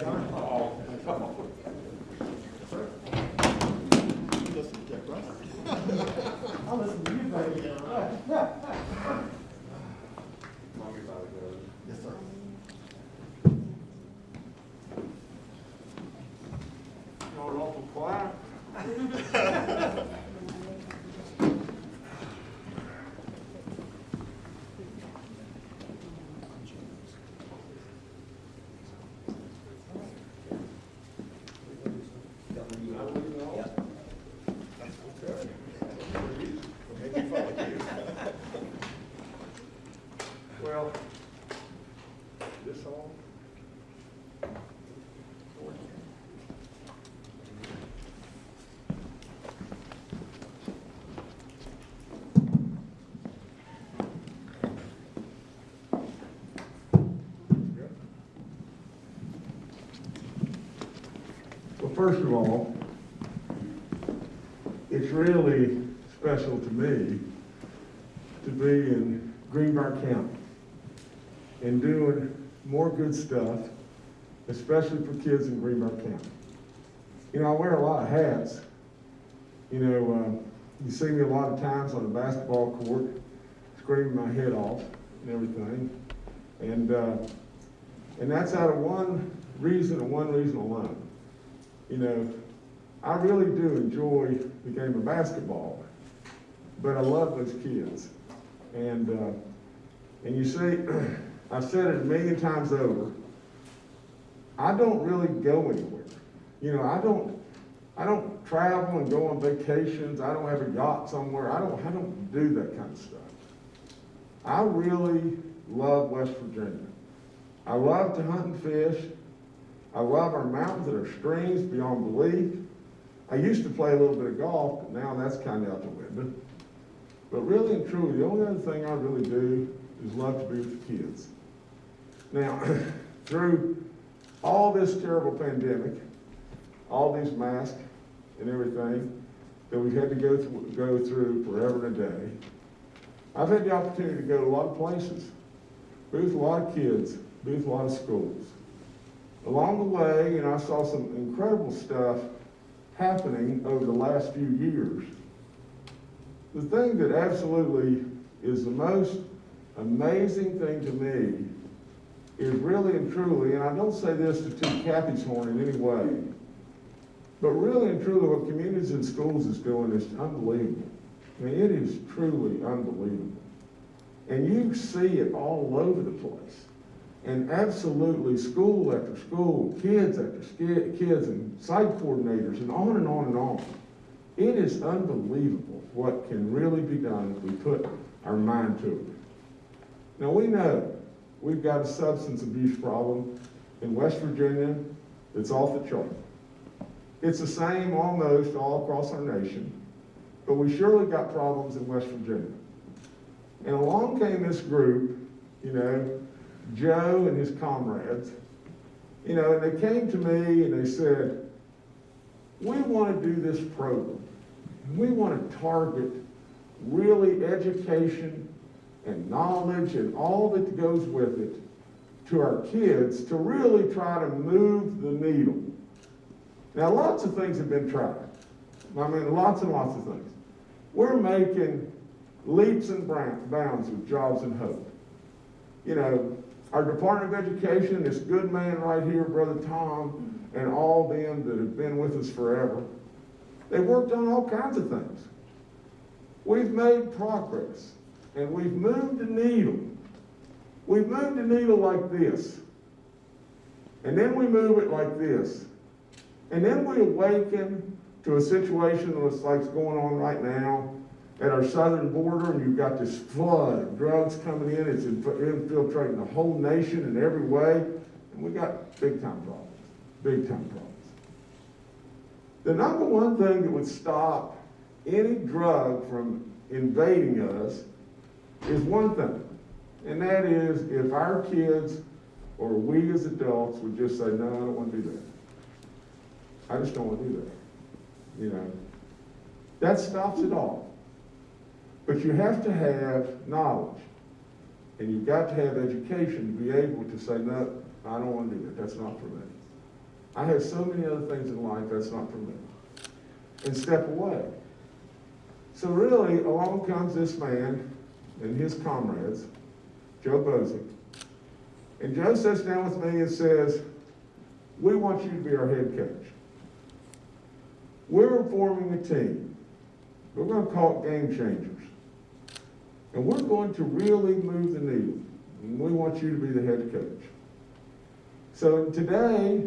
John? Sir? Listen to Jack Russell. I'll listen to you, baby. Yes, sir. Y'all awful quiet. Well, this first of all, it's really special to me to be in Greenbrier County good stuff, especially for kids in Greenbrier County. You know, I wear a lot of hats. You know, uh, you see me a lot of times on the basketball court, screaming my head off and everything. And, uh, and that's out of one reason and one reason alone. You know, I really do enjoy the game of basketball, but I love those kids. And, uh, and you see, I've said it a million times over, I don't really go anywhere. You know, I don't, I don't travel and go on vacations. I don't have a yacht somewhere. I don't, I don't do that kind of stuff. I really love West Virginia. I love to hunt and fish. I love our mountains and our streams beyond belief. I used to play a little bit of golf, but now that's kind of out the window. But really and truly, the only other thing I really do is love to be with the kids. Now, through all this terrible pandemic, all these masks and everything that we've had to go through, go through forever and a day, I've had the opportunity to go to a lot of places, be with a lot of kids, be with a lot of schools. Along the way, you know, I saw some incredible stuff happening over the last few years. The thing that absolutely is the most amazing thing to me is really and truly, and I don't say this to toot Kathy's horn in any way, but really and truly what Communities and Schools is doing is unbelievable. I mean, it is truly unbelievable. And you see it all over the place. And absolutely, school after school, kids after kids, and site coordinators, and on and on and on. It is unbelievable what can really be done if we put our mind to it. Now, we know we've got a substance abuse problem in West Virginia that's off the chart. It's the same almost all across our nation, but we surely got problems in West Virginia. And along came this group, you know, Joe and his comrades, you know, and they came to me and they said, we want to do this program. We want to target really education and knowledge and all that goes with it to our kids to really try to move the needle. Now, lots of things have been tried. I mean, lots and lots of things. We're making leaps and bounds with jobs and hope. You know, our Department of Education, this good man right here, Brother Tom, and all them that have been with us forever, they've worked on all kinds of things. We've made progress, and we've moved the needle. We've moved the needle like this, and then we move it like this, and then we awaken to a situation that's like going on right now at our southern border, and you've got this flood of drugs coming in. It's infiltrating the whole nation in every way, and we've got big time problems. Big time problems. The number one thing that would stop any drug from invading us is one thing, and that is if our kids or we as adults would just say, no, I don't want to do that. I just don't want to do that. You know, that stops it all. But you have to have knowledge. And you've got to have education to be able to say, no, I don't want to do that, that's not for me. I have so many other things in life, that's not for me. And step away. So really, along comes this man and his comrades, Joe Boczek. And Joe sits down with me and says, we want you to be our head coach. We're forming a team. We're going to call it Game Changers. And we're going to really move the needle. And we want you to be the head coach. So today,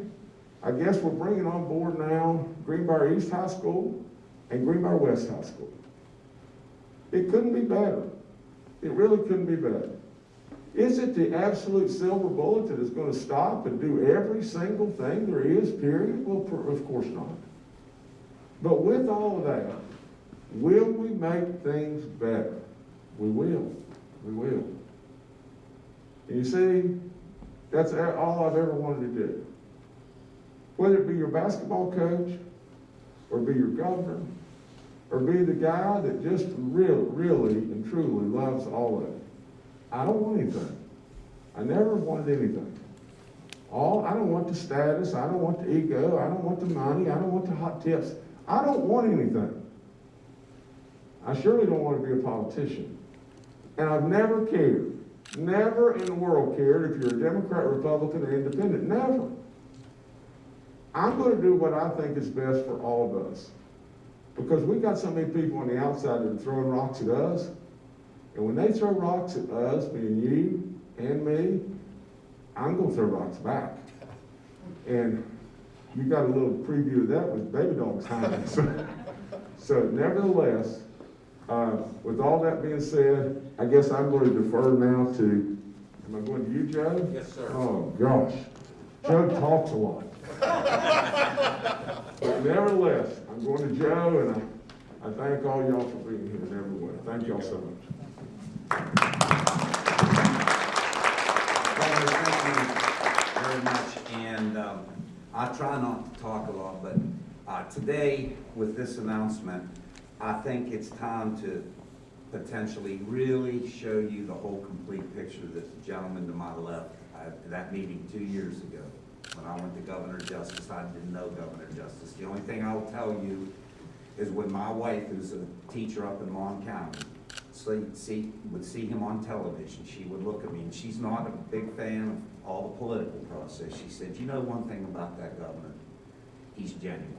I guess we're bringing on board now Greenbrier East High School and Greenbrier West High School. It couldn't be better. It really couldn't be better. Is it the absolute silver bullet that is going to stop and do every single thing there is, period? Well, of course not. But with all of that, will we make things better? We will. We will. And you see, that's all I've ever wanted to do. Whether it be your basketball coach, or be your governor, or be the guy that just really, really and truly loves all of it. I don't want anything. I never wanted anything. All, I don't want the status, I don't want the ego, I don't want the money, I don't want the hot tips. I don't want anything. I surely don't want to be a politician. And I've never cared, never in the world cared if you're a Democrat, Republican, or Independent, never. I'm going to do what I think is best for all of us. Because we've got so many people on the outside that are throwing rocks at us. And when they throw rocks at us, being you and me, I'm going to throw rocks back. And you got a little preview of that with Baby Dog's time. So, so nevertheless, uh, with all that being said, I guess I'm going to defer now to, am I going to you, Joe? Yes, sir. Oh, gosh. Joe talks a lot. But nevertheless, I'm going to Joe, and I, I thank all y'all for being here in everyone. Thank y'all so much. Thank you very much, and um, I try not to talk a lot, but uh, today, with this announcement, I think it's time to potentially really show you the whole complete picture that the gentleman to my left, at that meeting two years ago, I went to Governor Justice, I didn't know Governor Justice. The only thing I'll tell you is when my wife, who's a teacher up in Mon County, see, see, would see him on television, she would look at me, and she's not a big fan of all the political process. She said, you know one thing about that governor? He's genuine.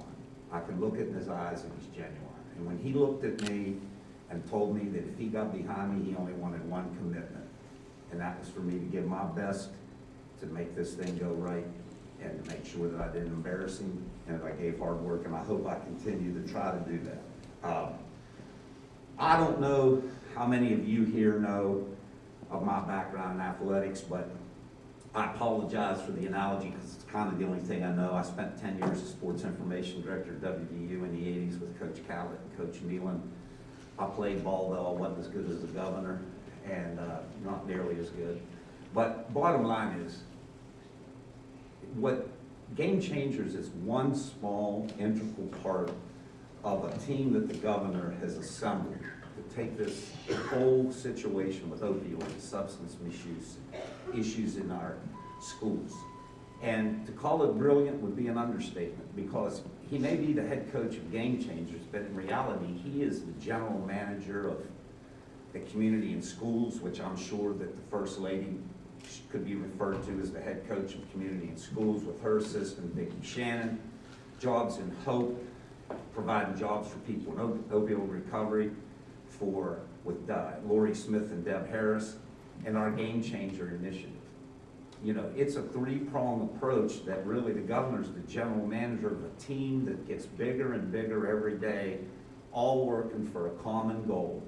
I can look it in his eyes and he's genuine. And when he looked at me and told me that if he got behind me, he only wanted one commitment, and that was for me to give my best to make this thing go right and to make sure that I didn't embarrass him and that I gave hard work, and I hope I continue to try to do that. Um, I don't know how many of you here know of my background in athletics, but I apologize for the analogy because it's kind of the only thing I know. I spent ten years as sports information director at WVU in the eighties with Coach Catlett and Coach Nehlen. I played ball though, I wasn't as good as the governor and, uh, not nearly as good. But bottom line is, what Game Changers is one small integral part of a team that the governor has assembled to take this whole situation with opioid substance misuse issues in our schools. And to call it brilliant would be an understatement because he may be the head coach of Game Changers, but in reality, he is the general manager of the community and schools, which I'm sure that the First Lady could be referred to as the head coach of community and schools with her assistant Vicki Shannon. Jobs in Hope, providing jobs for people in op- opioid recovery for, with uh, Lori Smith and Deb Harris, and our Game Changer initiative. You know, it's a three-prong approach that really the governor's the general manager of a team that gets bigger and bigger every day, all working for a common goal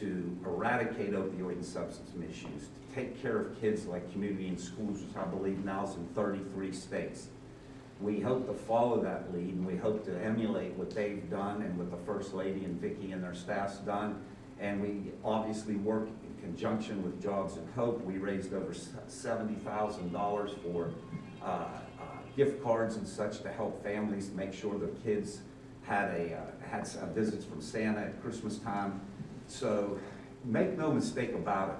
to eradicate opioid and substance misuse, to take care of kids like community and schools, which I believe now is in thirty-three states. We hope to follow that lead, and we hope to emulate what they've done and what the First Lady and Vicki and their staff's done. And we obviously work in conjunction with Jobs and Hope. We raised over seventy thousand dollars for uh, uh, gift cards and such to help families make sure their kids had a, uh, had some visits from Santa at Christmas time. So make no mistake about it,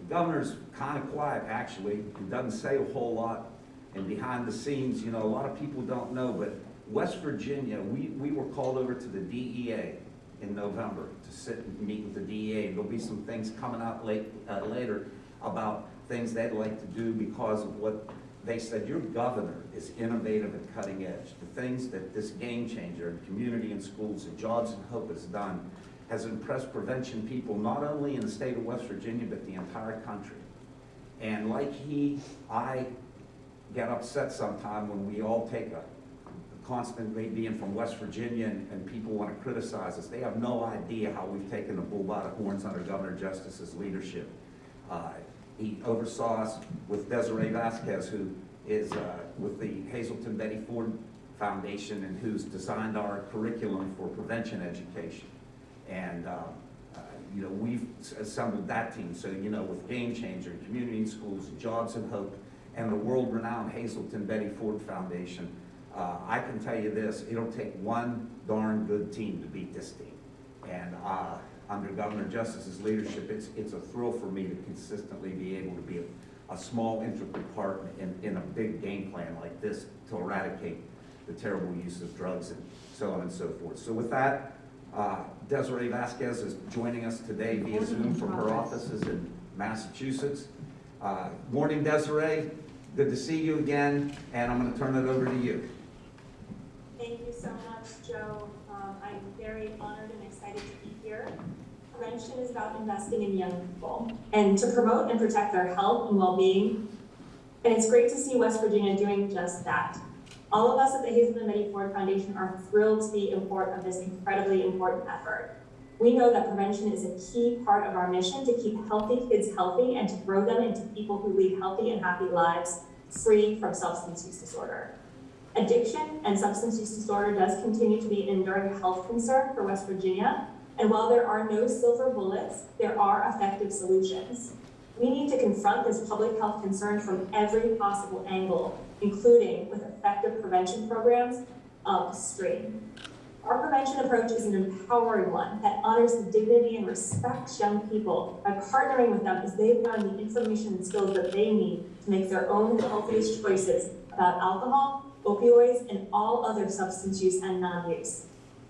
The governor's kind of quiet, actually, he doesn't say a whole lot, and behind the scenes, you know, a lot of people don't know, but West Virginia, we, we were called over to the DEA in November to sit and meet with the DEA. There'll be some things coming out late, uh, later about things they'd like to do because of what they said, your governor is innovative and cutting edge. The things that this game changer in community and schools and jobs and hope has done has impressed prevention people, not only in the state of West Virginia, but the entire country. And like he, I get upset sometime when we all take a constantly being from West Virginia and, and people want to criticize us. They have no idea how we've taken the bull by the horns under Governor Justice's leadership. Uh, He oversaw us with Desiree Vasquez, who is uh, with the Hazelden Betty Ford Foundation and who's designed our curriculum for prevention education. And, uh, uh, you know, we've assembled that team. So, you know, with Game Changer, Community Schools, Jobs and Hope, and the world-renowned Hazelden Betty Ford Foundation, uh, I can tell you this, it'll take one darn good team to beat this team. And, uh, under Governor Justice's leadership, it's, it's a thrill for me to consistently be able to be a, a small integral part in, in a big game plan like this to eradicate the terrible use of drugs and so on and so forth. So with that, uh, Desiree Vasquez is joining us today via Zoom from her offices in Massachusetts. Uh, Morning Desiree, good to see you again, and I'm gonna turn it over to you. Thank you so much, Joe. Um, I'm very honored and excited to be here. Prevention is about investing in young people and to promote and protect their health and well-being. And it's great to see West Virginia doing just that. All of us at the Hazelden Betty Ford Foundation are thrilled to be part of this incredibly important effort. We know that prevention is a key part of our mission to keep healthy kids healthy and to grow them into people who lead healthy and happy lives free from substance use disorder. Addiction and substance use disorder does continue to be an enduring health concern for West Virginia, and while there are no silver bullets, there are effective solutions. We need to confront this public health concern from every possible angle, including with effective prevention programs um, upstream. Our prevention approach is an empowering one that honors the dignity and respects young people by partnering with them as they learn the information and skills that they need to make their own healthiest choices about alcohol, opioids, and all other substance use and non-use.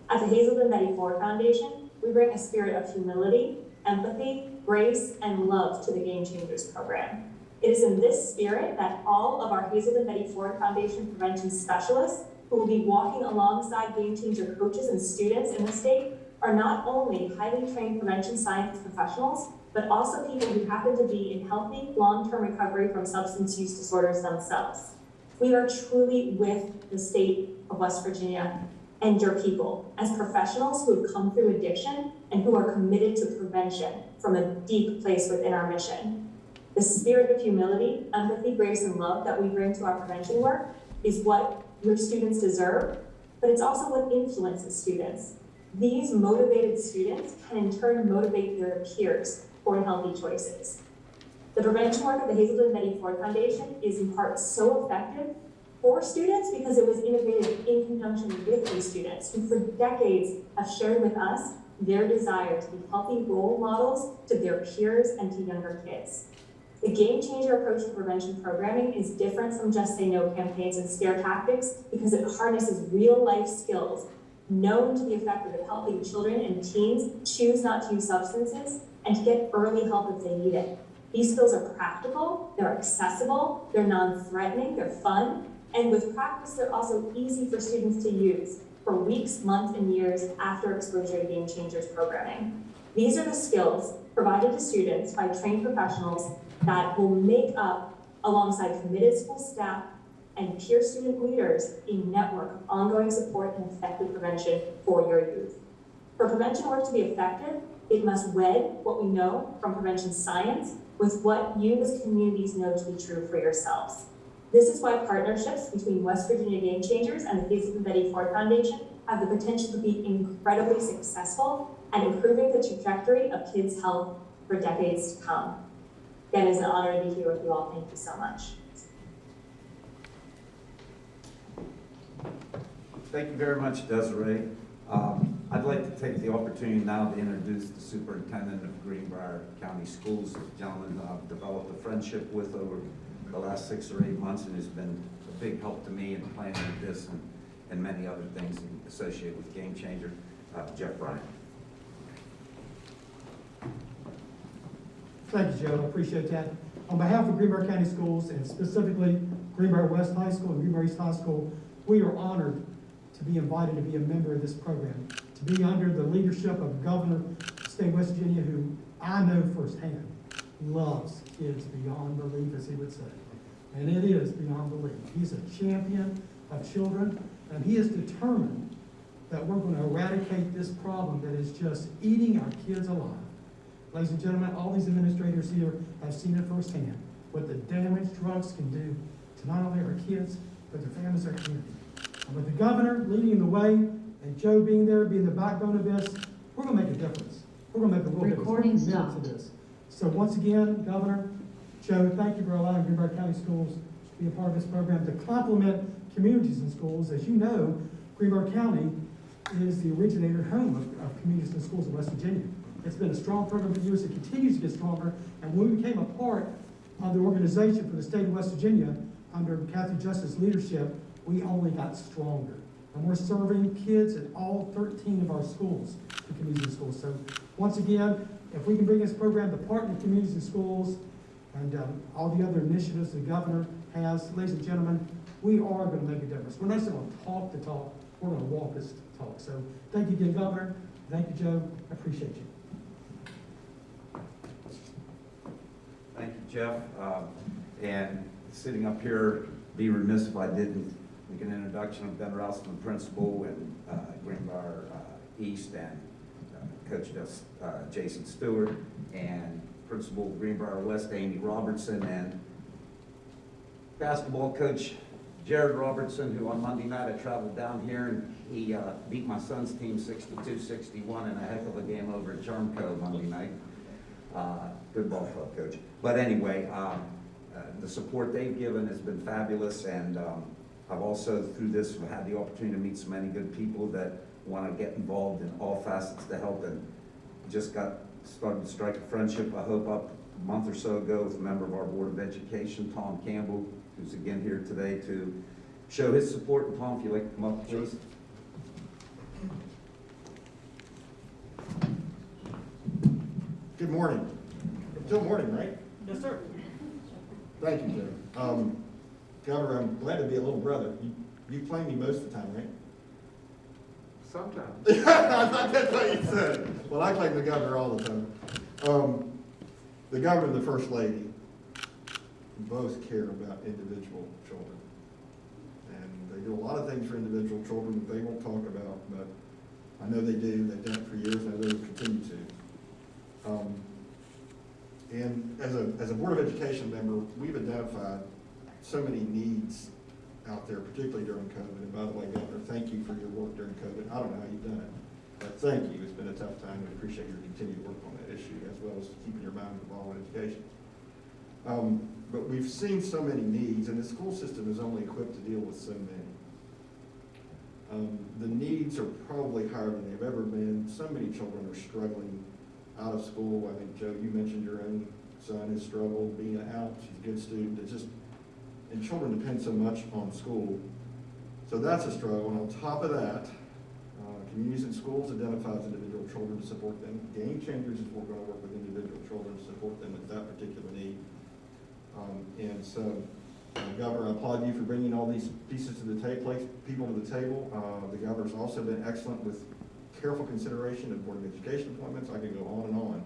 At the Hazelden Betty Ford Foundation, we bring a spirit of humility, empathy, grace, and love to the Game Changers program. It is in this spirit that all of our Hazelden Betty Ford Foundation prevention specialists who will be walking alongside Game Changer coaches and students in the state are not only highly trained prevention science professionals, but also people who happen to be in healthy, long-term recovery from substance use disorders themselves. We are truly with the state of West Virginia and your people as professionals who have come through addiction and who are committed to prevention from a deep place within our mission. The spirit of humility, empathy, grace, and love that we bring to our prevention work is what your students deserve, but it's also what influences students. These motivated students can in turn motivate their peers for healthy choices. The prevention work of the Hazelden Betty Ford Foundation is in part so effective for students because it was innovated in conjunction with these students who for decades have shared with us their desire to be healthy role models to their peers and to younger kids. The game changer approach to prevention programming is different from just say no campaigns and scare tactics because it harnesses real life skills known to be effective at helping children and teens choose not to use substances and to get early help if they need it. These skills are practical, they're accessible, they're non-threatening, they're fun, and with practice, they're also easy for students to use for weeks, months, and years after exposure to Game Changers programming. These are the skills provided to students by trained professionals that will make up, alongside committed school staff and peer student leaders, a network of ongoing support and effective prevention for your youth. For prevention work to be effective, it must wed what we know from prevention science with what you as communities know to be true for yourselves. This is why partnerships between West Virginia Game Changers and the Hazelden Betty Ford Foundation have the potential to be incredibly successful at improving the trajectory of kids' health for decades to come. Again, it's an honor to be here with you all. Thank you so much. Thank you very much, Desiree. Um, I'd like to take the opportunity now to introduce the superintendent of Greenbrier County Schools, a gentleman I've developed a friendship with over the last six or eight months and has been a big help to me in planning this and, and many other things associated with Game Changer, uh, Jeff Bryant. Thank you, Joe, I appreciate that. On behalf of Greenbrier County Schools, and specifically Greenbrier West High School and Greenbrier East High School, we are honored to be invited to be a member of this program, to be under the leadership of Governor of State of West Virginia, who I know firsthand loves kids beyond belief, as he would say. And it is beyond belief. He's a champion of children, and he is determined that we're going to eradicate this problem that is just eating our kids alive. Ladies and gentlemen, all these administrators here have seen it firsthand, what the damage drugs can do to not only our kids, but their families, our community. And with the governor leading the way, and Joe being there, being the backbone of this, we're gonna make a difference. We're gonna make a real difference. Recording stopped. To this. So once again, Governor, Joe, thank you for allowing Greenbrier County Schools to be a part of this program to complement communities and schools. As you know, Greenbrier County is the originator home of, of communities and schools in West Virginia. It's been a strong program for years, it continues to get stronger, and when we became a part of the organization for the state of West Virginia, under Kathy Justice's leadership, we only got stronger. And we're serving kids at all thirteen of our schools, the communities and schools. So, once again, if we can bring this program to partner communities and schools, and, um, all the other initiatives the governor has, ladies and gentlemen, we are gonna make a difference. We're not just gonna talk the talk, we're gonna walk this talk. So, thank you again, Governor, thank you, Joe, I appreciate you. Thank you, Jeff. Um, And sitting up here, be remiss if I didn't make an introduction of Ben Rouseman, principal, and uh, Greenbrier uh, East, and uh, Coach uh, Jason Stewart, and Principal Greenbrier West, Amy Robertson, and basketball coach Jared Robertson, who on Monday night I traveled down here, and he uh, beat my son's team 62-61 in a heck of a game over at Charmco Monday night. Uh, Good ball club coach. But anyway, um, uh, the support they've given has been fabulous, and um, I've also, through this, had the opportunity to meet so many good people that want to get involved in all facets to help, and just got, started to strike a friendship, I hope, up a month or so ago with a member of our Board of Education, Tom Campbell, who's again here today to show his support. And Tom, if you'd like to come up, please. Good morning. Still morning, right? Yes, sir. Thank you, Joe. Um, Governor, I'm glad to be a little brother. You, you play me most of the time, right? Sometimes. I thought that's what you said. Well, I claim the governor all the time. Um, the governor and the first lady both care about individual children. And they do a lot of things for individual children that they won't talk about, but I know they do. They've done it for years, and I know they will continue to. Um, and as a, as a Board of Education member, we've identified so many needs out there, particularly during COVID. And by the way, Governor, thank you for your work during COVID. I don't know how you've done it, but thank you. It's been a tough time. We appreciate your continued work on that issue as well as keeping your mind involved in education. Um, but we've seen so many needs and the school system is only equipped to deal with so many. Um, the needs are probably higher than they've ever been. So many children are struggling out of school. I think, Joe, you mentioned your own son has struggled being out. She's a good student. It's just, and children depend so much on school. So that's a struggle. And on top of that, uh, communities and schools identifies individual children to support them. Game Changers is we're gonna work with individual children to support them with that particular need. Um, and so, uh, Governor, I applaud you for bringing all these pieces to the table, people to the table. Uh, the governor's also been excellent with careful consideration of Board of Education appointments. I could go on and on.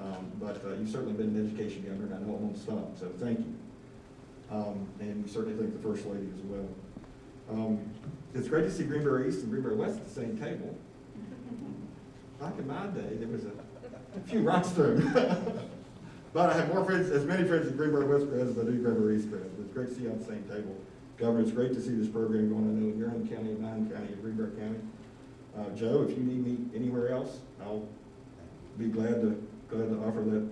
Um, but, uh, you've certainly been an education governor, and I know it won't stop, so thank you. Um, and we certainly thank the First Lady as well. Um, it's great to see Greenbrier East and Greenbrier West at the same table. Back in my day, there was a, a few rocks thrown. But I have more friends, as many friends at Greenbrier West grads as I do Greenbrier East. But it's great to see you on the same table. Governor, it's great to see this program going. I know in your own county, in my own county, in Greenbrier County. Uh, Joe, if you need me anywhere else, I'll be glad to, glad to offer that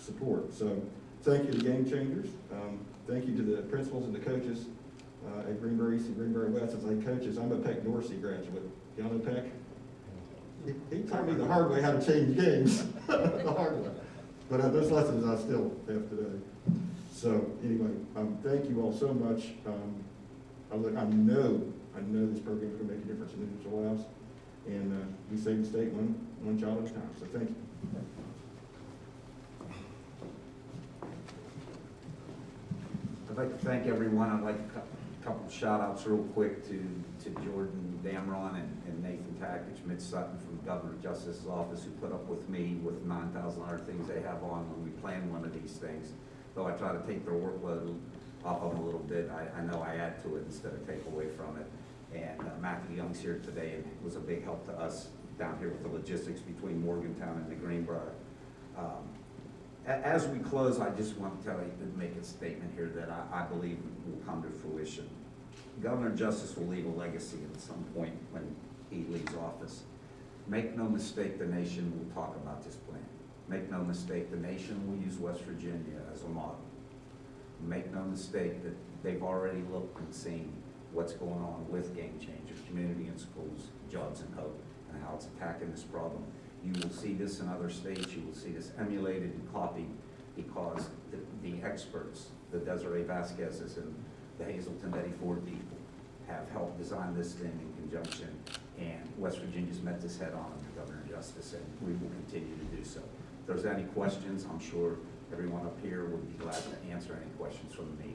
support. So, thank you to Game Changers. Um, thank you to the principals and the coaches, uh, at Greenbrier East and Greenbrier West as I coaches. I'm a Peck Dorsey graduate. Y'all know Peck? he, he taught me the hard way how to change games, the hard way. But uh, those lessons I still have today. So anyway, um, thank you all so much. Um, I look, I know, I know this program is gonna make a difference in individual lives. And, uh, we save the state one, one child at a time, so thank you. I'd like to thank everyone. I'd like a couple shout outs real quick to, to Jordan Damron and and Nathan Tackett, Mitch Sutton from the Governor Justice's Office who put up with me with nine thousand other things they have on when we plan one of these things. Though I try to take their workload off of them a little bit, I, I know I add to it instead of take away from it. And uh, Matthew Young's here today and was a big help to us down here with the logistics between Morgantown and the Greenbrier. Um, As we close, I just want to tell you, make a statement here that I, I believe will come to fruition. Governor Justice will leave a legacy at some point when he leaves office. Make no mistake, the nation will talk about this plan. Make no mistake, the nation will use West Virginia as a model. Make no mistake that they've already looked and seen what's going on with Game Changers, community and schools, jobs and hope, and how it's attacking this problem. You will see this in other states, you will see this emulated and copied because the, the experts, the Desiree Vasquez's and the Hazelden Betty Ford people have helped design this thing in conjunction. And West Virginia's met this head on under Governor Justice, and we will continue to do so. If there's any questions, I'm sure everyone up here would be glad to answer any questions from the.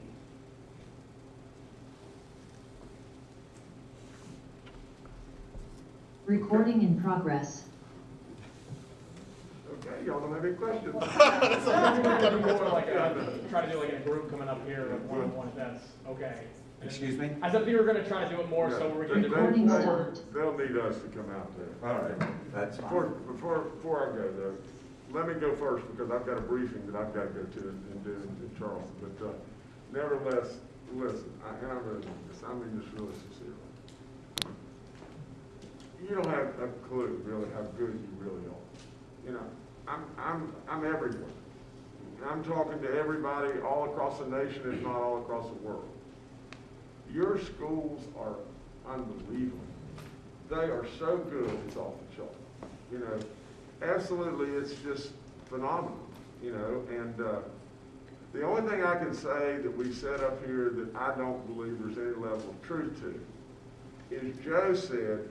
Recording in progress. Okay, y'all don't have any questions? More like a, try to do like a group coming up here, like one-on-one, if that's okay. Excuse me? I said we were gonna try to do it more, so we're gonna do. Recording more- stopped. They'll need us to come out there. All right, that's Before, fine. before, before I go though, let me go first because I've got a briefing that I've got to go to and do in Charleston. But uh, nevertheless, listen, I, and I'm really, I mean this really sincerely. You don't have a clue really how good you really are. You know, I'm, I'm, I'm everywhere. I'm talking to everybody all across the nation, if not all across the world. Your schools are unbelievable. They are so good, it's off the chart. You know, absolutely, it's just phenomenal, you know, and, uh, the only thing I can say that we set up here that I don't believe there's any level of truth to is Joe said,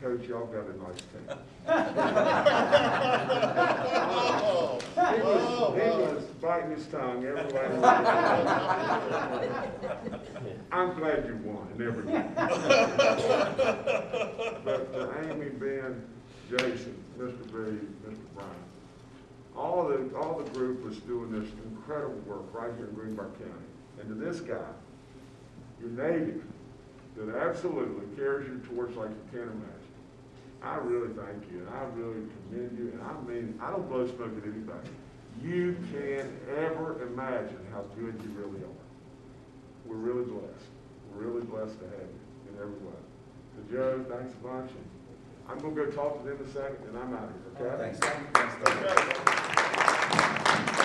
Coach, y'all got a nice team. He was, he was biting his tongue every way. I'm glad you won and everything. But uh, Amy, Ben, Jason, Mr. B, Mr. Brown, all the, all the group was doing this incredible work right here in Greenbrier County. And to this guy, your native, that absolutely carries you towards like you can't imagine. I really thank you, and I really commend you, and I mean, I don't blow smoke at anybody. You can't ever imagine how good you really are. We're really blessed. We're really blessed to have you in every way. So Joe, thanks a bunch, and I'm gonna go talk to them in a second, and I'm out of here, okay? Thanks. Thanks.